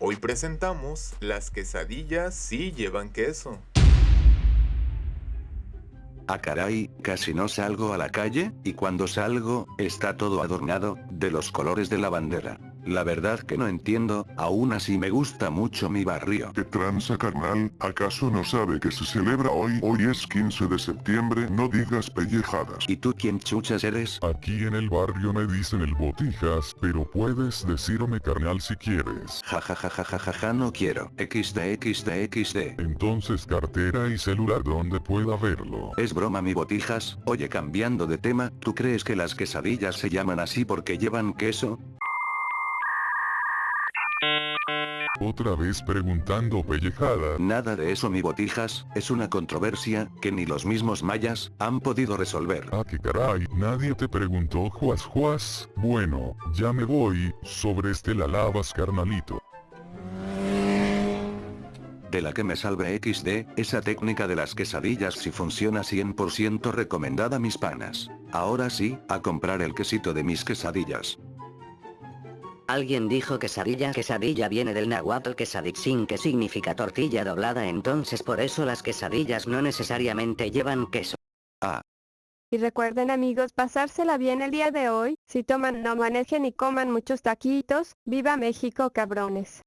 Hoy presentamos las quesadillas sí llevan queso. Ah caray, casi no salgo a la calle, y cuando salgo, está todo adornado, de los colores de la bandera. La verdad que no entiendo, aún así me gusta mucho mi barrio. ¿Qué tranza carnal? ¿Acaso no sabe que se celebra hoy? Hoy es 15 de septiembre, no digas pellejadas. ¿Y tú quién chuchas eres? Aquí en el barrio me dicen el botijas, pero puedes decirme carnal si quieres. Ja ja ja ja ja ja, ja no quiero. XD XD XD. Entonces cartera y celular donde pueda verlo. Es broma mi botijas, oye cambiando de tema, ¿tú crees que las quesadillas se llaman así porque llevan queso? Otra vez preguntando pellejada. Nada de eso mi botijas, es una controversia, que ni los mismos mayas, han podido resolver. Ah que caray, nadie te preguntó juas juas. Bueno, ya me voy, sobre este la lavas carnalito. De la que me salve XD, esa técnica de las quesadillas si funciona 100% recomendada mis panas. Ahora sí, a comprar el quesito de mis quesadillas. Alguien dijo quesadilla quesadilla viene del náhuatl quesaditzin que significa tortilla doblada entonces por eso las quesadillas no necesariamente llevan queso. Ah, Y recuerden amigos pasársela bien el día de hoy, si toman no manejen y coman muchos taquitos, viva México cabrones.